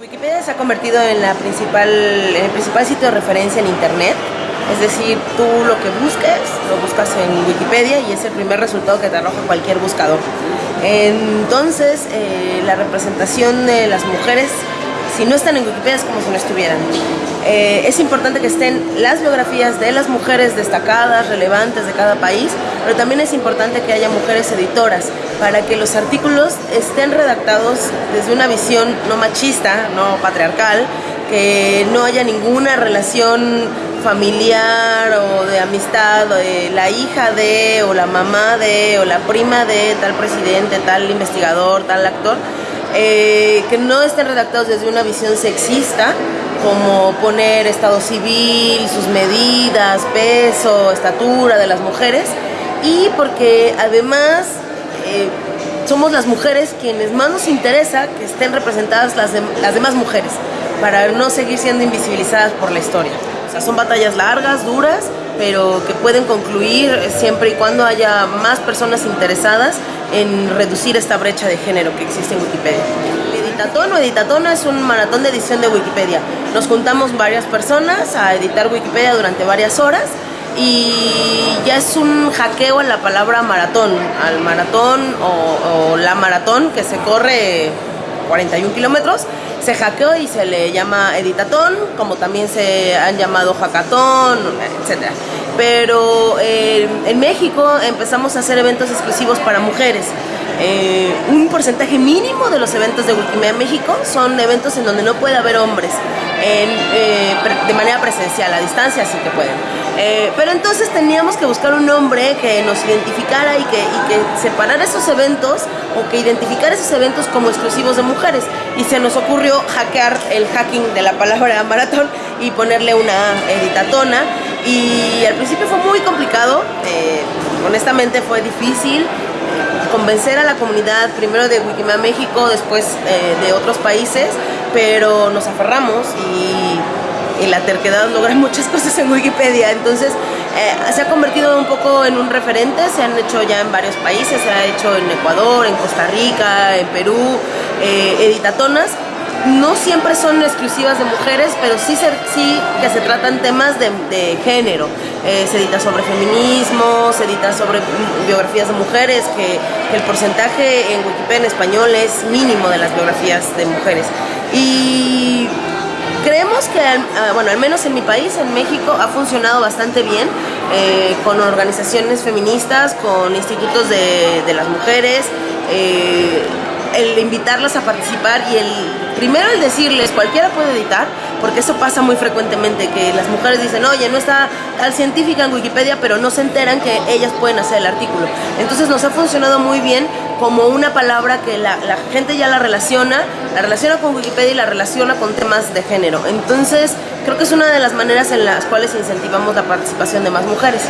Wikipedia se ha convertido en, la principal, el principal sitio de referencia en Internet. Es decir, tú lo que busques, lo buscas en Wikipedia y es el primer resultado que te arroja cualquier buscador. Entonces, eh, la representación de las mujeres, si no están en Wikipedia, es como si no estuvieran. Eh, es importante que estén las biografías de las mujeres destacadas, relevantes de cada país, pero también es importante que haya mujeres editoras para que los artículos estén redactados desde una visión no machista, no patriarcal, que no haya ninguna relación familiar o de amistad, la hija de, o la mamá de, o la prima de tal presidente, tal investigador, tal actor, eh, que no estén redactados desde una visión sexista, como poner estado civil, sus medidas, peso, estatura de las mujeres, y porque además eh, somos las mujeres quienes más nos interesa que estén representadas las, las demás mujeres, para no seguir siendo invisibilizadas por la historia. O sea, son batallas largas, duras, pero que pueden concluir siempre y cuando haya más personas interesadas en reducir esta brecha de género que existe en Wikipedia. Editatón o Editatona es un maratón de edición de Wikipedia. Nos juntamos varias personas a editar Wikipedia durante varias horas y ya es un hackeo a la palabra maratón, al maratón o, la maratón que se corre 41 kilómetros, se hackeó y se le llama editatón, como también se han llamado hackatón, etc. Pero eh, en México empezamos a hacer eventos exclusivos para mujeres. Eh, un porcentaje mínimo de los eventos de Wikimedia México son eventos en donde no puede haber hombres eh, de manera presencial, a distancia sí que pueden. Eh, pero entonces teníamos que buscar un nombre que nos identificara y que, y que separara esos eventos o que identificara esos eventos como exclusivos de mujeres. Y se nos ocurrió hackear el hacking de la palabra maratón y ponerle una editatona. Y al principio fue muy complicado, honestamente fue difícil convencer a la comunidad, primero de Wikimedia México, después eh, de otros países, pero nos aferramos y, la terquedad logra muchas cosas en Wikipedia. Entonces eh, se ha convertido un poco en un referente, se han hecho ya en varios países, se ha hecho en Ecuador, en Costa Rica, en Perú, eh, editatonas no siempre son exclusivas de mujeres, pero sí, sí que se tratan temas de, género. Eh, se edita sobre feminismo, se edita sobre biografías de mujeres, que, el porcentaje en Wikipedia en español es mínimo de las biografías de mujeres. Y creemos que, ah, bueno, al menos en mi país, en México, ha funcionado bastante bien eh, con organizaciones feministas, con institutos de, las mujeres. Eh, el invitarlas a participar y el primero el decirles cualquiera puede editar porque eso pasa muy frecuentemente que las mujeres dicen oye no está tal científica en Wikipedia pero no se enteran que ellas pueden hacer el artículo. Entonces nos ha funcionado muy bien como una palabra que la, la gente ya la relaciona la relaciona con Wikipedia y la relaciona con temas de género. Entonces creo que es una de las maneras en las cuales incentivamos la participación de más mujeres